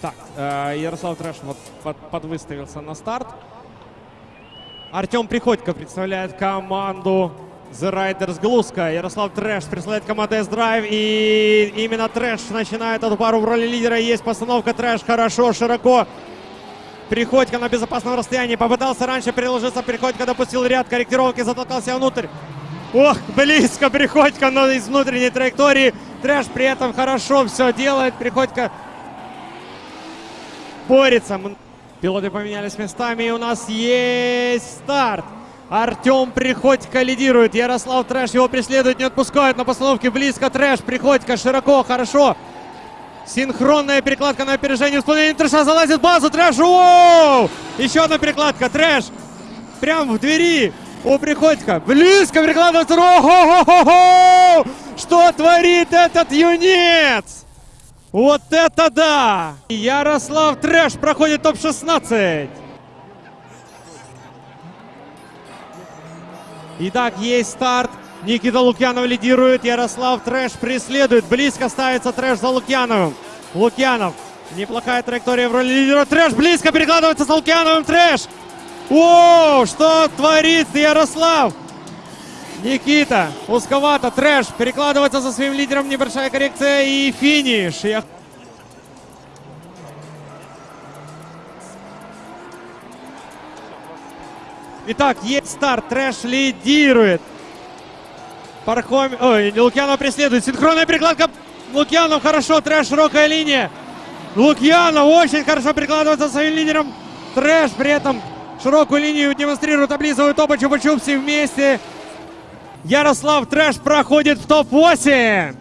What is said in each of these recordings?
Так, э, Ярослав Трэш вот под, подвыставился на старт. Артем Приходько представляет команду The Riders Глузка. Ярослав Трэш представляет команду S-Drive. И именно Трэш начинает эту пару в роли лидера. Есть постановка Трэш хорошо, широко. Приходько на безопасном расстоянии. Попытался раньше переложиться. Приходько допустил ряд корректировки, затолкался внутрь. Ох, близко Приходько, но из внутренней траектории. Трэш при этом хорошо все делает. Приходько борется. Пилоты поменялись местами, и у нас есть старт. Артем Приходько лидирует. Ярослав Трэш его преследует, не отпускает на постановке близко. Трэш, Приходько, широко, хорошо. Синхронная перекладка на опережение. Исполнение Трэша залазит в базу. Трэш, воу! Еще одна перекладка. Трэш прям в двери у Приходько. Близко перекладывается. О-хо-хо-хо-хо! Что творит этот юнец? Вот это да! Ярослав Трэш проходит топ-16. Итак, есть старт. Никита Лукьянов лидирует. Ярослав Трэш преследует. Близко ставится Трэш за Лукьяновым. Лукьянов. Неплохая траектория в роли лидера. Трэш близко перекладывается с Лукьяновым. Трэш. О, что творит Ярослав? Никита, узковато, трэш, перекладывается за своим лидером, небольшая коррекция и финиш. Я... Итак, есть старт, трэш лидирует. Пархоми... Ой, Лукьянов преследует. Синхронная перекладка. Лукьянов хорошо, трэш, широкая линия. Лукьянов очень хорошо перекладывается за своим лидером. Трэш при этом широкую линию демонстрирует, облизывают оба чупа-чупси вместе. Ярослав Трэш проходит в топ-8.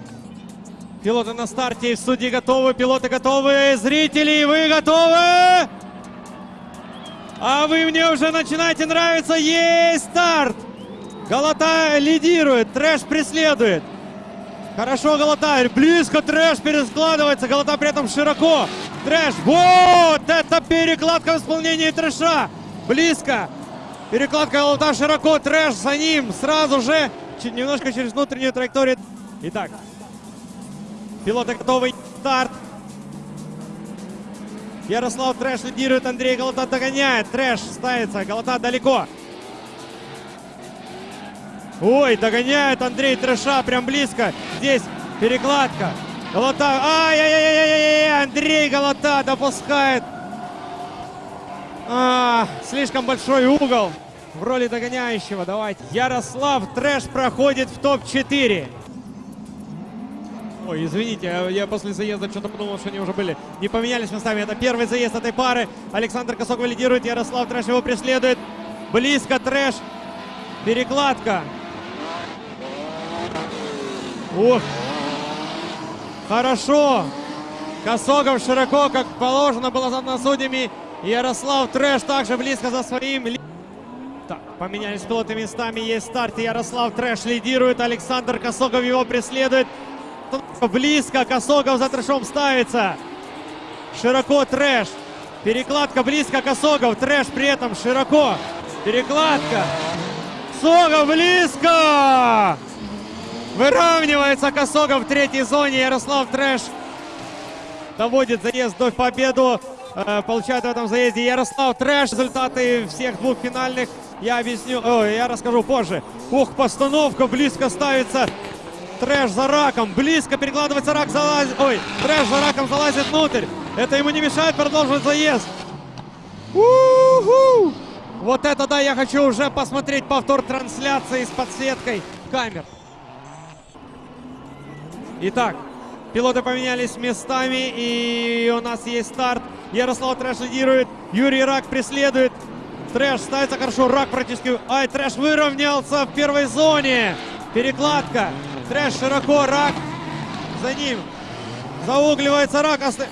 Пилоты на старте, в студии готовы, пилоты готовы, зрители, вы готовы? А вы мне уже начинаете нравиться, есть старт! Галата лидирует, Трэш преследует. Хорошо Галата, близко Трэш перескладывается, Галата при этом широко. Трэш, вот это перекладка в исполнении Трэша. Близко, Перекладка Галата широко, Трэш за ним сразу же, немножко через внутреннюю траекторию. Итак, пилоты готовы, старт. Ярослав Трэш лидирует, Андрей Галата догоняет, Трэш ставится, Галата далеко. Ой, догоняет Андрей Трэша, прям близко. Здесь перекладка. Галата, ай-яй-яй-яй-яй, Андрей Галата допускает а, слишком большой угол в роли догоняющего. Давайте. Ярослав Трэш проходит в топ-4. Ой, извините, я, я после заезда что-то подумал, что они уже были. Не поменялись местами. Это первый заезд этой пары. Александр Косогов лидирует, Ярослав Трэш его преследует. Близко Трэш. Перекладка. Ух. Хорошо. Косогов широко, как положено было задано судьями. Ярослав Трэш также близко за своим. Так, поменялись пилоты местами. Есть старт. Ярослав Трэш лидирует. Александр Косогов его преследует. Близко. Косогов за Трэшом ставится. Широко Трэш. Перекладка близко Косогов. Трэш при этом широко. Перекладка. Косогов близко. Выравнивается Косогов в третьей зоне. Ярослав Трэш доводит заезд до победу. Э, получает в этом заезде Ярослав Трэш. Результаты всех двух финальных я объясню, ой, я расскажу позже. Ух, постановка, близко ставится Трэш за Раком, близко перекладывается Рак, залазит, ой, Трэш за Раком залазит внутрь. Это ему не мешает продолжить заезд. У-ху! Вот это да, я хочу уже посмотреть повтор трансляции с подсветкой камер. Итак, Пилоты поменялись местами, и у нас есть старт. Ярослав Трэш лидирует, Юрий Рак преследует. Трэш ставится хорошо, Рак практически... Ай, Трэш выровнялся в первой зоне. Перекладка. Трэш широко, Рак за ним. Заугливается Рак. Оста...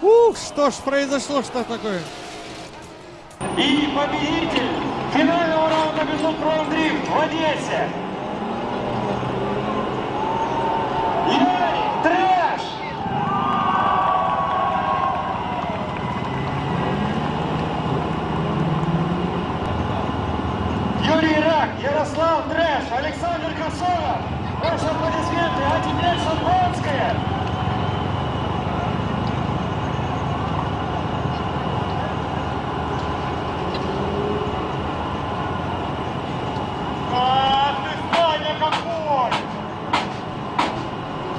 Ух, что ж произошло, что такое? И победитель финального раунда Безумный Дрифт в Одессе Косова, вышел по лесветке, а теперь Шампанское.